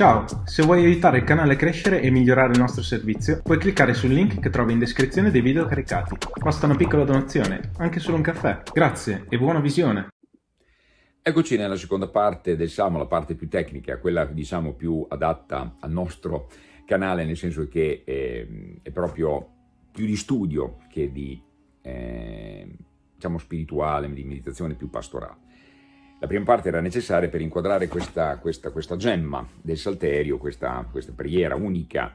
Ciao, se vuoi aiutare il canale a crescere e migliorare il nostro servizio, puoi cliccare sul link che trovi in descrizione dei video caricati. Basta una piccola donazione, anche solo un caffè. Grazie e buona visione! Eccoci nella seconda parte del Salmo, la parte più tecnica, quella diciamo più adatta al nostro canale, nel senso che eh, è proprio più di studio che di eh, diciamo spirituale, di meditazione più pastorale. La prima parte era necessaria per inquadrare questa, questa, questa gemma del Salterio, questa, questa preghiera unica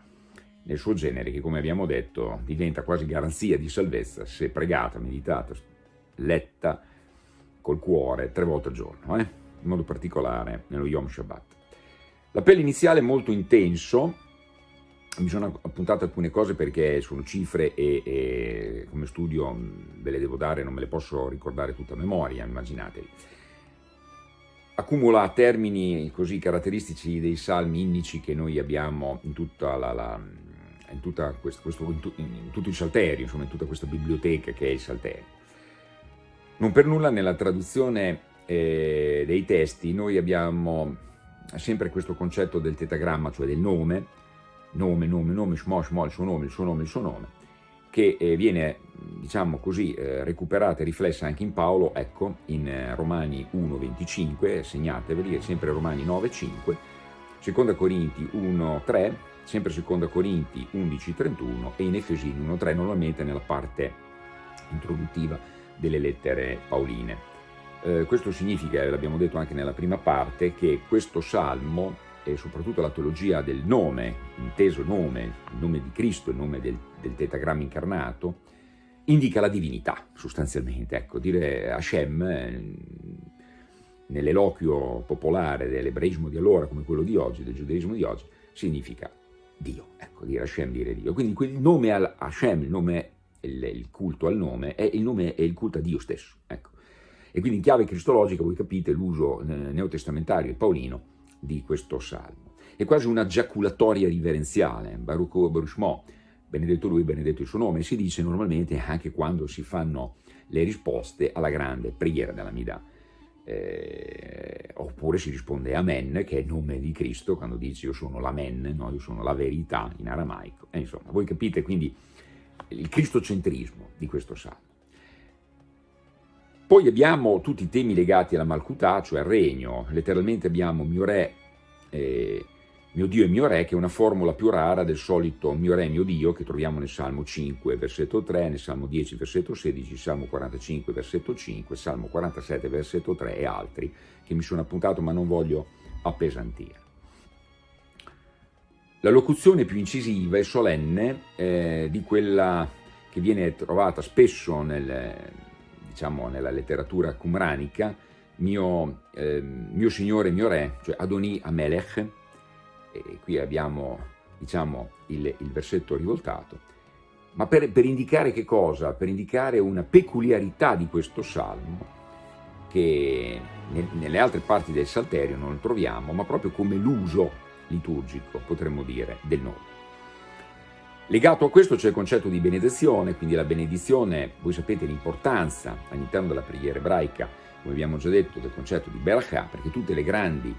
nel suo genere che, come abbiamo detto, diventa quasi garanzia di salvezza se pregata, meditata, letta col cuore tre volte al giorno, eh? in modo particolare nello Yom Shabbat. L'appello iniziale è molto intenso, mi sono appuntato alcune cose perché sono cifre e, e come studio ve le devo dare, non me le posso ricordare tutta a memoria, immaginatevi accumula termini così caratteristici dei salmi indici che noi abbiamo in tutta la, la in, tutta questo, questo, in, tu, in, tutto il Salterio, insomma in tutta questa biblioteca che è il Salterio. Non per nulla nella traduzione eh, dei testi noi abbiamo sempre questo concetto del tetagramma, cioè del nome, nome, nome, nome, shmo, shmo, il suo nome, il suo nome, il suo nome, che eh, viene, diciamo così, eh, recuperata e riflessa anche in Paolo, ecco, in eh, Romani 1,25, segnateveli, è sempre Romani 9,5, Seconda Corinti 1,3, sempre Seconda Corinti 11,31 e in Efesini 1,3, normalmente nella parte introduttiva delle lettere paoline. Eh, questo significa, l'abbiamo detto anche nella prima parte, che questo salmo e soprattutto la teologia del nome, inteso nome, il nome di Cristo, il nome del, del tetagramma incarnato, indica la divinità sostanzialmente. Ecco, dire Hashem eh, nell'eloquio popolare dell'ebraismo di allora come quello di oggi, del giudaismo di oggi, significa Dio. Ecco, dire Hashem, dire Dio. Quindi il nome al Hashem, il nome, il, il culto al nome, è il nome è il culto a Dio stesso. Ecco. E quindi in chiave cristologica voi capite l'uso neotestamentario e paolino di questo salmo. È quasi una giaculatoria riverenziale, Baruch Baruch benedetto lui, benedetto il suo nome, si dice normalmente anche quando si fanno le risposte alla grande preghiera della Mida. Eh, oppure si risponde Amen, che è il nome di Cristo, quando dice io sono l'Amen, no? io sono la verità in aramaico. E insomma, voi capite quindi il cristocentrismo di questo salmo. Poi abbiamo tutti i temi legati alla Malkutà, cioè al regno, letteralmente abbiamo mio re, eh, mio Dio e mio re, che è una formula più rara del solito mio re, mio Dio, che troviamo nel Salmo 5, versetto 3, nel Salmo 10, versetto 16, Salmo 45, versetto 5, Salmo 47, versetto 3 e altri che mi sono appuntato ma non voglio appesantire. La locuzione più incisiva e solenne eh, di quella che viene trovata spesso nel, diciamo, nella letteratura cumranica, mio, eh, mio signore, mio re, cioè Adoni Amelech, e qui abbiamo diciamo, il, il versetto rivoltato, ma per, per, indicare che cosa? Per indicare una peculiarità di questo salmo, che nelle altre parti del Salterio non troviamo, ma proprio come l'uso liturgico, potremmo dire, del nome. Legato a questo c'è il concetto di benedizione, quindi la benedizione, voi sapete l'importanza all'interno della preghiera ebraica, come abbiamo già detto, del concetto di Berachah, perché tutte le grandi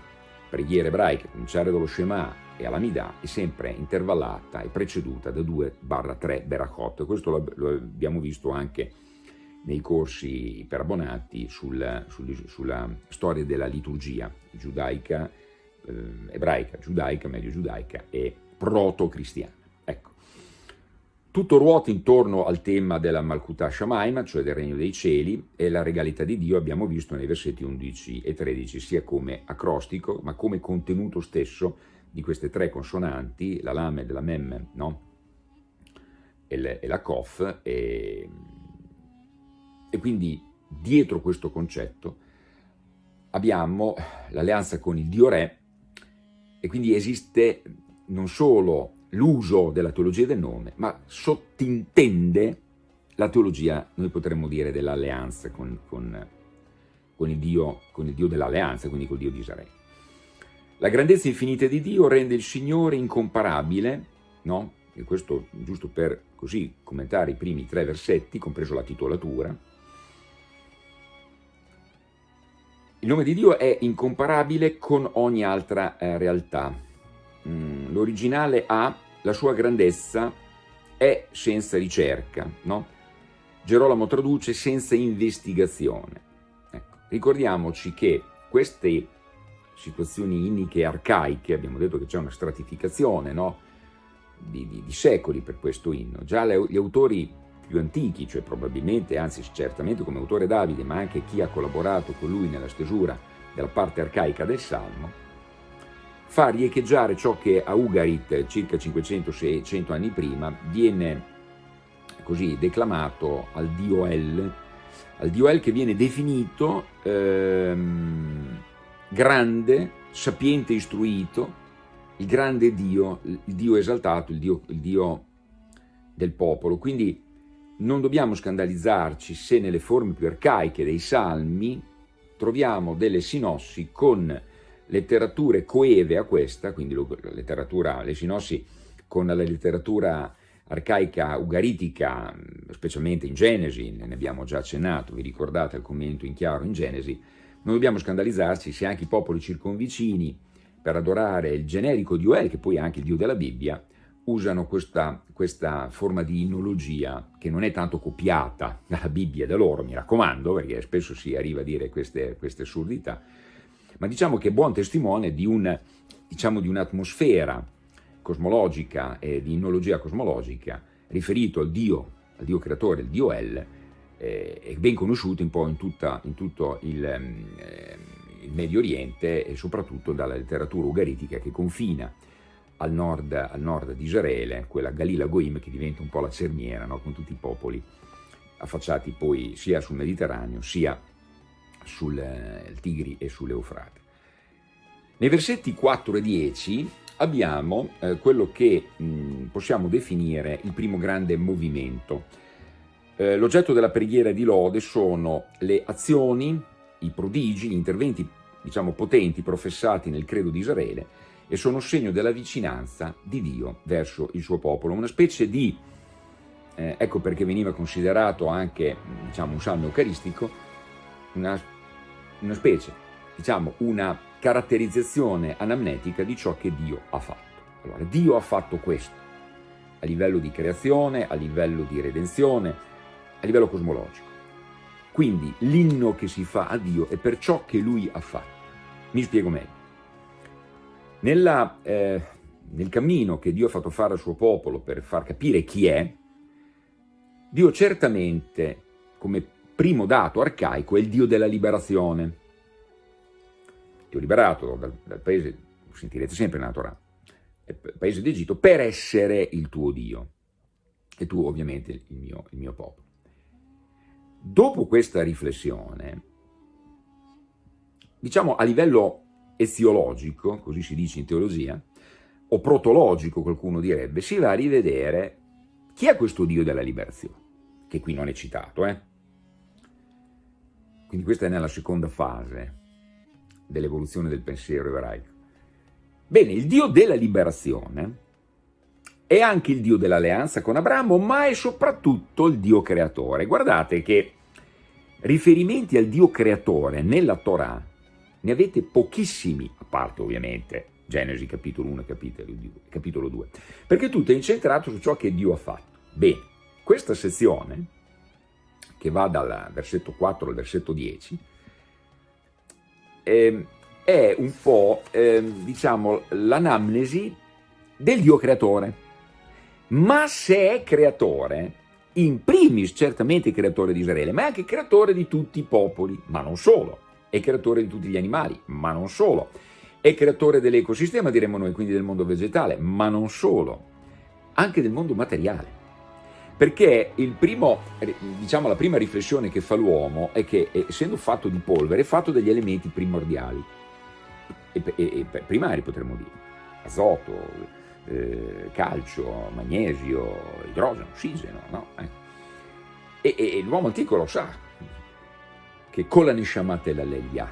preghiere ebraiche, a cominciare dallo Shema e all'Amidà, è sempre intervallata e preceduta da 2-3 Berachot. Questo lo, abbiamo visto anche nei corsi per abbonati sul, sul, sulla storia della liturgia giudaica, eh, ebraica, giudaica, meglio giudaica e proto-cristiana. Tutto ruota intorno al tema della Malkuta Shamaima, cioè del regno dei cieli, e la regalità di Dio abbiamo visto nei versetti 11 e 13, sia come acrostico, ma come contenuto stesso di queste tre consonanti, la Lame della Mem, no? e, la Kof, e, e quindi dietro questo concetto abbiamo l'alleanza con il Dio Re, e quindi esiste non solo l'uso della teologia del nome, ma sottintende la teologia, noi potremmo dire, dell'alleanza con, con, con, il Dio, Dio dell'alleanza, quindi col Dio di Israele. La grandezza infinita di Dio rende il Signore incomparabile, no? E questo giusto per così commentare i primi tre versetti, compreso la titolatura. Il nome di Dio è incomparabile con ogni altra eh, realtà, originale ha la sua grandezza è senza ricerca, no? Gerolamo traduce senza investigazione. Ecco, ricordiamoci che queste situazioni inniche e arcaiche, abbiamo detto che c'è una stratificazione no? di, di, di, secoli per questo inno, già le, gli autori più antichi, cioè probabilmente, anzi certamente come autore Davide, ma anche chi ha collaborato con lui nella stesura della parte arcaica del Salmo, fa riecheggiare ciò che a Ugarit, circa 500-600 anni prima, viene così declamato al dio El, al dio El che viene definito ehm, grande, sapiente, istruito, il grande Dio, il Dio esaltato, il Dio, il Dio del popolo. Quindi non dobbiamo scandalizzarci se nelle forme più arcaiche dei salmi troviamo delle sinossi con letterature coeve a questa, quindi letteratura, le sinossi con la letteratura arcaica ugaritica, specialmente in Genesi, ne abbiamo già accennato, vi ricordate il commento in chiaro in Genesi, non dobbiamo scandalizzarci se anche i popoli circonvicini, per adorare il generico Dio El, che poi è anche il Dio della Bibbia, usano questa, questa, forma di innologia che non è tanto copiata dalla Bibbia da loro, mi raccomando, perché spesso si arriva a dire queste, queste assurdità, ma diciamo che è buon testimone di, un, diciamo, di un'atmosfera cosmologica e di innologia cosmologica riferito al Dio, al Dio creatore, il Dio El, eh, ben conosciuto un po' in, tutta, in tutto il, eh, il Medio Oriente e soprattutto dalla letteratura ugaritica che confina al nord, al nord di Israele, quella Galila Goim che diventa un po' la cerniera no? con tutti i popoli affacciati poi sia sul Mediterraneo sia sul eh, Tigri e sull'Eufrate. Nei versetti 4 e 10 abbiamo eh, quello che mh, possiamo definire il primo grande movimento. Eh, L'oggetto della preghiera di lode sono le azioni, i prodigi, gli interventi diciamo potenti professati nel credo di Israele e sono segno della vicinanza di Dio verso il suo popolo, una specie di, eh, ecco perché veniva considerato anche diciamo, un salmo eucaristico, una, una specie, diciamo una caratterizzazione anamnetica di ciò che Dio ha fatto. Allora, Dio ha fatto questo, a livello di creazione, a livello di redenzione, a livello cosmologico. Quindi l'inno che si fa a Dio è per ciò che Lui ha fatto. Mi spiego meglio. Nella, eh, nel cammino che Dio ha fatto fare al suo popolo per far capire chi è, Dio certamente, come primo dato arcaico, è il Dio della liberazione. Dio liberato dal, dal paese, lo sentirete sempre nella Torah, paese d'Egitto, per essere il tuo Dio. E tu ovviamente il mio, il mio popolo. Dopo questa riflessione, diciamo a livello eziologico, così si dice in teologia, o protologico qualcuno direbbe, si va a rivedere chi è questo Dio della liberazione, che qui non è citato, eh? Quindi questa è nella seconda fase dell'evoluzione del pensiero ebraico. Bene, il Dio della liberazione è anche il Dio dell'alleanza con Abramo, ma è soprattutto il Dio creatore. Guardate che riferimenti al Dio creatore nella Torah ne avete pochissimi, a parte ovviamente Genesi capitolo 1 e capitolo 2, capitolo 2, perché tutto è incentrato su ciò che Dio ha fatto. Bene, questa sezione, che va dal versetto 4 al versetto 10, eh, è un po', eh, diciamo, l'anamnesi del Dio creatore. Ma se è creatore, in primis certamente creatore di Israele, ma è anche creatore di tutti i popoli, ma non solo è creatore di tutti gli animali, ma non solo. È creatore dell'ecosistema, diremmo noi, quindi del mondo vegetale, ma non solo, anche del mondo materiale. Perché primo, diciamo, la prima riflessione che fa l'uomo è che, essendo fatto di polvere, è fatto degli elementi primordiali, e, e, e primari potremmo dire, azoto, eh, calcio, magnesio, idrogeno, ossigeno, no? Eh. E, l'uomo antico lo sa, che con la Neshamat e la Lelia,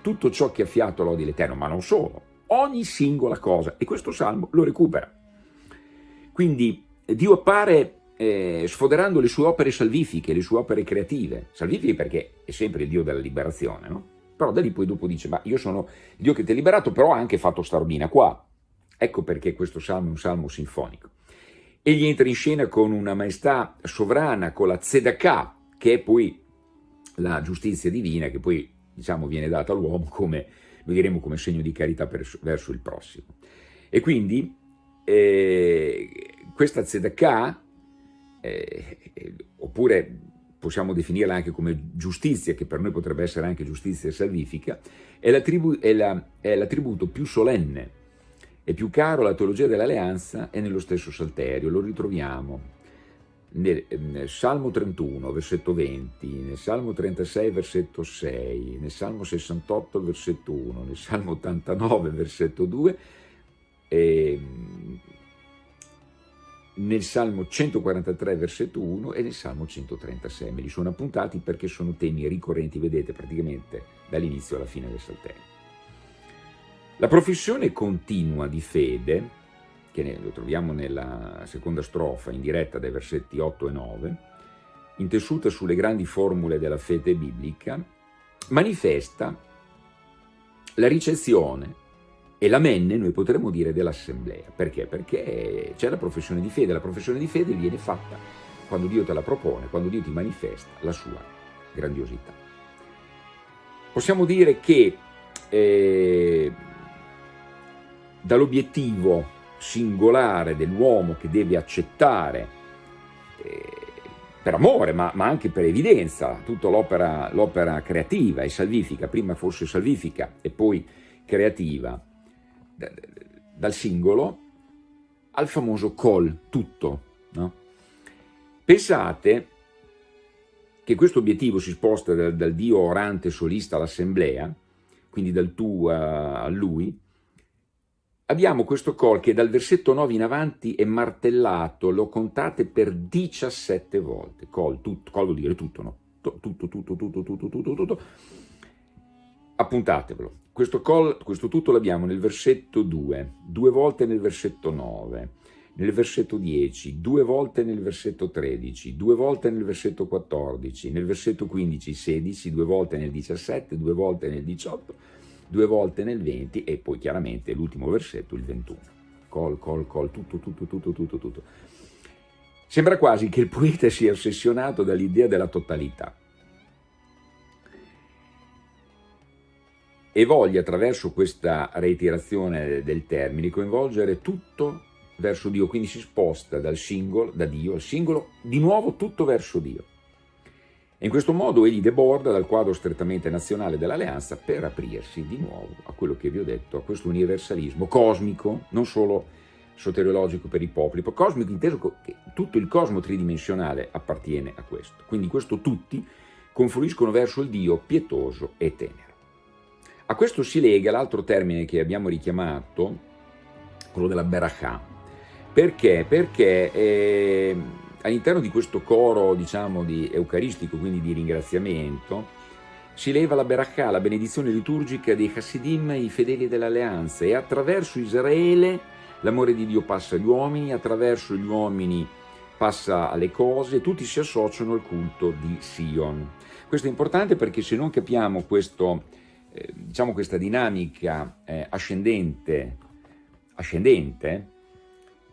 tutto ciò che ha fiato lodi l'Eterno, ma non solo, ogni singola cosa, e questo salmo lo recupera. Quindi Dio appare eh, sfoderando le sue opere salvifiche, le sue opere creative, salvifiche perché è sempre il Dio della liberazione, no? Però da lì poi dopo dice, ma io sono il Dio che ti ha liberato, però ha anche fatto sta robina qua, Ecco perché questo salmo è un salmo sinfonico. Egli entra in scena con una maestà sovrana, con la tzedakah, che è poi la giustizia divina, che poi diciamo, viene data all'uomo come, lo diremo come segno di carità per, verso il prossimo. E quindi eh, questa tzedakah, eh, oppure possiamo definirla anche come giustizia, che per noi potrebbe essere anche giustizia salvifica, è l'attributo più solenne e più caro alla teologia dell'alleanza e nello stesso Salterio. Lo ritroviamo nel, nel, Salmo 31, versetto 20, nel Salmo 36, versetto 6, nel Salmo 68, versetto 1, nel Salmo 89, versetto 2, e nel Salmo 143, versetto 1 e nel Salmo 136. Me li sono appuntati perché sono temi ricorrenti, vedete, praticamente dall'inizio alla fine del Salterio. La professione continua di fede che lo troviamo nella seconda strofa in diretta dai versetti 8 e 9, intessuta sulle grandi formule della fede biblica, manifesta la ricezione e la menne, noi potremmo dire, dell'assemblea. Perché? Perché c'è la professione di fede, la professione di fede viene fatta quando Dio te la propone, quando Dio ti manifesta la sua grandiosità. Possiamo dire che eh, dall'obiettivo singolare dell'uomo che deve accettare eh, per amore ma, ma, anche per evidenza tutta l'opera creativa e salvifica, prima forse salvifica e poi creativa, dal singolo al famoso col, tutto. No? Pensate che questo obiettivo si sposta dal, dal Dio orante solista all'assemblea, quindi dal tu a, a lui, abbiamo questo col che dal versetto 9 in avanti è martellato, lo contate per 17 volte, col, tutto, col vuol dire tutto, no? Tutto, tutto, tutto, tutto, tutto, tutto, tutto. Appuntatevelo. Questo, col, questo tutto l'abbiamo nel versetto 2, due volte nel versetto 9, nel versetto 10, due volte nel versetto 13, due volte nel versetto 14, nel versetto 15, 16, due volte nel 17, due volte nel 18, due volte nel 20 e poi chiaramente l'ultimo versetto, il 21. Col, col, col, tutto, tutto, tutto, tutto, tutto. Sembra quasi che il poeta sia ossessionato dall'idea della totalità e voglia attraverso questa reiterazione del termine coinvolgere tutto verso Dio, quindi si sposta dal singolo, da Dio al singolo, di nuovo tutto verso Dio. E in questo modo egli deborda dal quadro strettamente nazionale dell'alleanza per aprirsi di nuovo a quello che vi ho detto, a questo universalismo cosmico, non solo soteriologico per i popoli, ma cosmico inteso che tutto il cosmo tridimensionale appartiene a questo. Quindi questo tutti confluiscono verso il Dio pietoso e tenero. A questo si lega l'altro termine che abbiamo richiamato, quello della Berachà. Perché? Perché eh, all'interno di questo coro, diciamo, di eucaristico, quindi di ringraziamento, si leva la Berachà, la benedizione liturgica dei Hasidim, i fedeli dell'alleanza, e attraverso Israele l'amore di Dio passa agli uomini, attraverso gli uomini passa alle cose, tutti si associano al culto di Sion. Questo è importante perché se non capiamo questo, eh, diciamo questa dinamica eh, ascendente, ascendente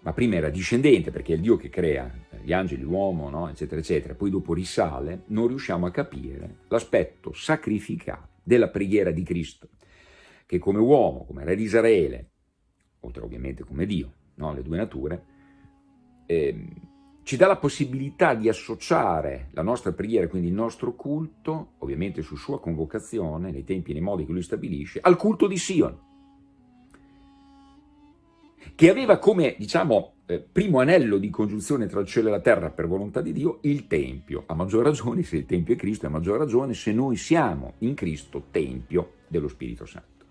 ma prima era discendente perché è il Dio che crea gli angeli, l'uomo, no? eccetera, eccetera, poi dopo risale, non riusciamo a capire l'aspetto sacrificale della preghiera di Cristo, che come uomo, come re di Israele, oltre ovviamente come Dio, no? le due nature, eh, ci dà la possibilità di associare la nostra preghiera, quindi il nostro culto, ovviamente su sua convocazione, nei tempi e nei modi che lui stabilisce, al culto di Sion che aveva come, diciamo, eh, primo anello di congiunzione tra il cielo e la terra per volontà di Dio il Tempio. A maggior ragione se il Tempio è Cristo, a maggior ragione se noi siamo in Cristo Tempio dello Spirito Santo.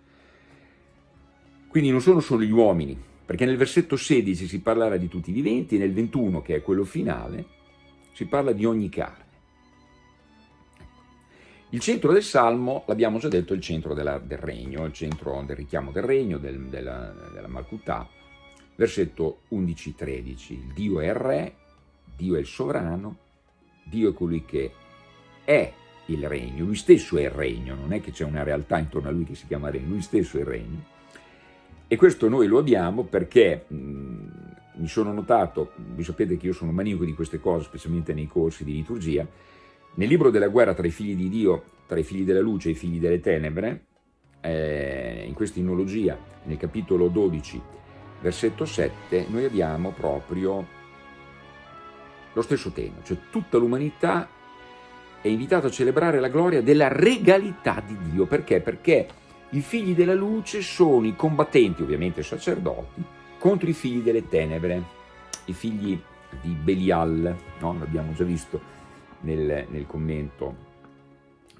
Quindi non sono solo gli uomini, perché nel versetto 16 si parlerà di tutti i viventi, nel 21, che è quello finale, si parla di ogni carne. Il centro del Salmo, l'abbiamo già detto, è il centro della, del regno, il centro del richiamo del regno, del, della, della Malkutà, versetto 11-13, Dio è il re, Dio è il sovrano, Dio è colui che è il regno, lui stesso è il regno, non è che c'è una realtà intorno a lui che si chiama regno, lui stesso è il regno, E questo noi lo abbiamo perché mh, mi sono notato, vi sapete che io sono maniaco di queste cose, specialmente nei corsi di liturgia, nel libro della guerra tra i figli di Dio, tra i figli della luce e i figli delle tenebre, eh, in questa inologia, nel capitolo 12, versetto 7, noi abbiamo proprio lo stesso tema, cioè tutta l'umanità è invitata a celebrare la gloria della regalità di Dio. Perché? Perché i figli della luce sono i combattenti, ovviamente sacerdoti, contro i figli delle tenebre, i figli di Belial, no? l'abbiamo già visto nel, nel commento,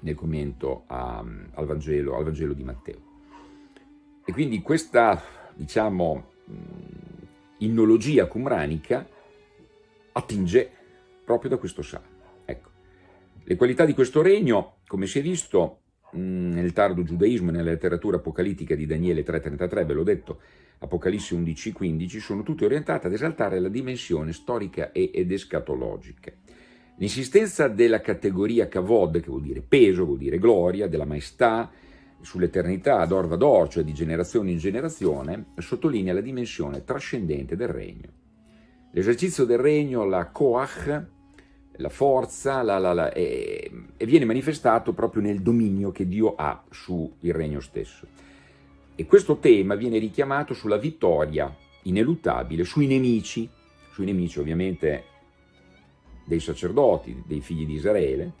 nel commento a, al, Vangelo, al Vangelo di Matteo. E quindi questa, diciamo, innologia cumranica attinge proprio da questo salmo. Ecco. Le qualità di questo regno, come si è visto nel tardo giudaismo e nella letteratura apocalittica di Daniele 3.33, ve l'ho detto, Apocalisse 11.15, sono tutte orientate ad esaltare la dimensione storica ed escatologica. L'insistenza della categoria kavod, che vuol dire peso, vuol dire gloria, della maestà, sull'eternità ad orva d'or, cioè di generazione in generazione, sottolinea la dimensione trascendente del regno. L'esercizio del regno, la koach, la forza, la, la, la, e, e viene manifestato proprio nel dominio che Dio ha sul regno stesso. E questo tema viene richiamato sulla vittoria ineluttabile sui nemici, sui nemici ovviamente dei sacerdoti, dei figli di Israele,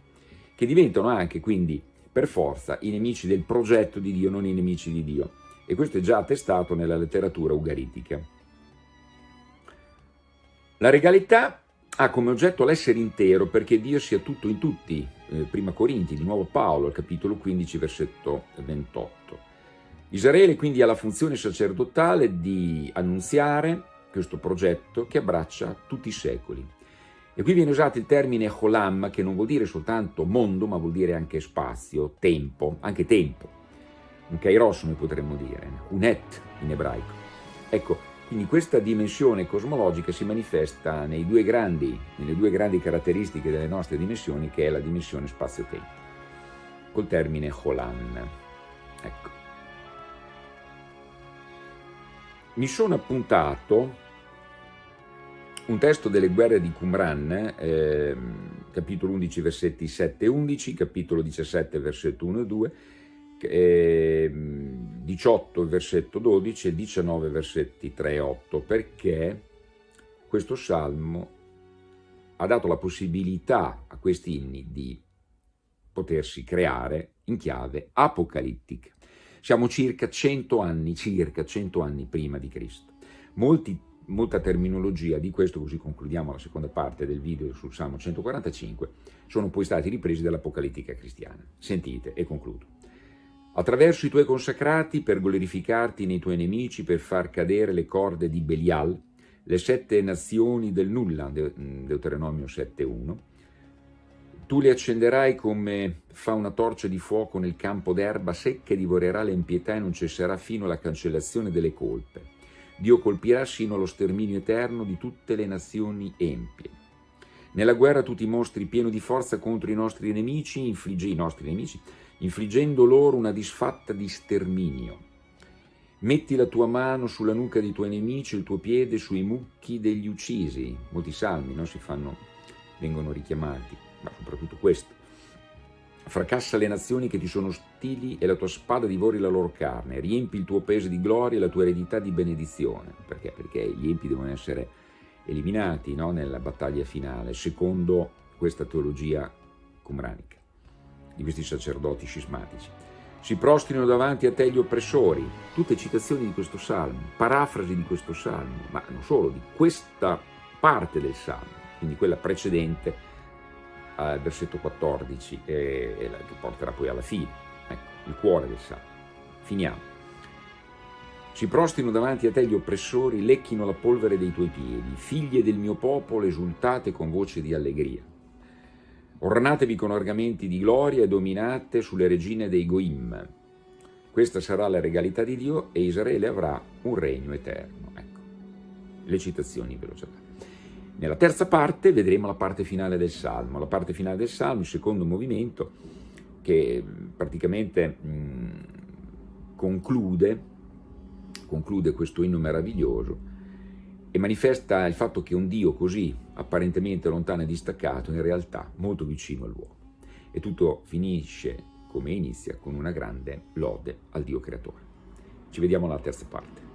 che diventano anche quindi per forza i nemici del progetto di Dio, non i nemici di Dio. E questo è già attestato nella letteratura ugaritica. La regalità ha come oggetto l'essere intero perché Dio sia tutto in tutti, eh, prima Corinti, di nuovo Paolo, capitolo 15, versetto 28. Israele quindi ha la funzione sacerdotale di annunziare questo progetto che abbraccia tutti i secoli. E qui viene usato il termine Cholam, che non vuol dire soltanto mondo, ma vuol dire anche spazio, tempo, anche tempo. Un kairos noi potremmo dire, un et in ebraico. Ecco, quindi questa dimensione cosmologica si manifesta due grandi, nelle due grandi caratteristiche delle nostre dimensioni, che è la dimensione spazio-tempo, col termine Cholam. Ecco. Mi sono appuntato un testo delle guerre di Qumran, eh, capitolo 11, versetti 7 e 11, capitolo 17, versetto 1 e 2, eh, 18, versetto 12 e 19, versetti 3 e 8, perché questo salmo ha dato la possibilità a questi inni di potersi creare in chiave apocalittica. Siamo circa 100 anni, circa 100 anni prima di Cristo. Molti molta terminologia di questo, così concludiamo la seconda parte del video sul Salmo 145, sono poi stati ripresi dall'Apocalittica cristiana. Sentite e concludo. Attraverso i tuoi consacrati per glorificarti nei tuoi nemici, per far cadere le corde di Belial, le sette nazioni del nulla, Deuteronomio 7.1, tu le accenderai come fa una torcia di fuoco nel campo d'erba secca e divorerà l'impietà e non cesserà fino alla cancellazione delle colpe Dio colpirà sino allo sterminio eterno di tutte le nazioni empie. Nella guerra tu ti mostri pieno di forza contro i nostri nemici, infliggi, i nostri nemici, infliggendo loro una disfatta di sterminio. Metti la tua mano sulla nuca dei tuoi nemici, il tuo piede sui mucchi degli uccisi. Molti salmi no, si fanno, vengono richiamati, ma soprattutto questo. Fracassa le nazioni che ti sono ostili e la tua spada divori la loro carne. Riempi il tuo peso di gloria e la tua eredità di benedizione. Perché? Perché gli empi devono essere eliminati no? nella battaglia finale, secondo questa teologia cumranica, di questi sacerdoti scismatici. Si prostrino davanti a te gli oppressori, tutte citazioni di questo salmo, parafrasi di questo salmo, ma non solo, di questa parte del salmo, quindi quella precedente, al versetto 14 e, che porterà poi alla fine, ecco, il cuore del salmo. Finiamo. Si prostrino davanti a te gli oppressori, lecchino la polvere dei tuoi piedi, figlie del mio popolo, esultate con voce di allegria. Ornatevi con argamenti di gloria e dominate sulle regine dei Goim. Questa sarà la regalità di Dio e Israele avrà un regno eterno. Ecco, le citazioni ve l'ho già. Nella terza parte vedremo la parte finale del Salmo. La parte finale del Salmo, il secondo movimento, che praticamente mh, conclude conclude questo inno meraviglioso e manifesta il fatto che un Dio così apparentemente lontano e distaccato in realtà molto vicino all'uomo. E tutto finisce come inizia con una grande lode al Dio creatore. Ci vediamo alla terza parte.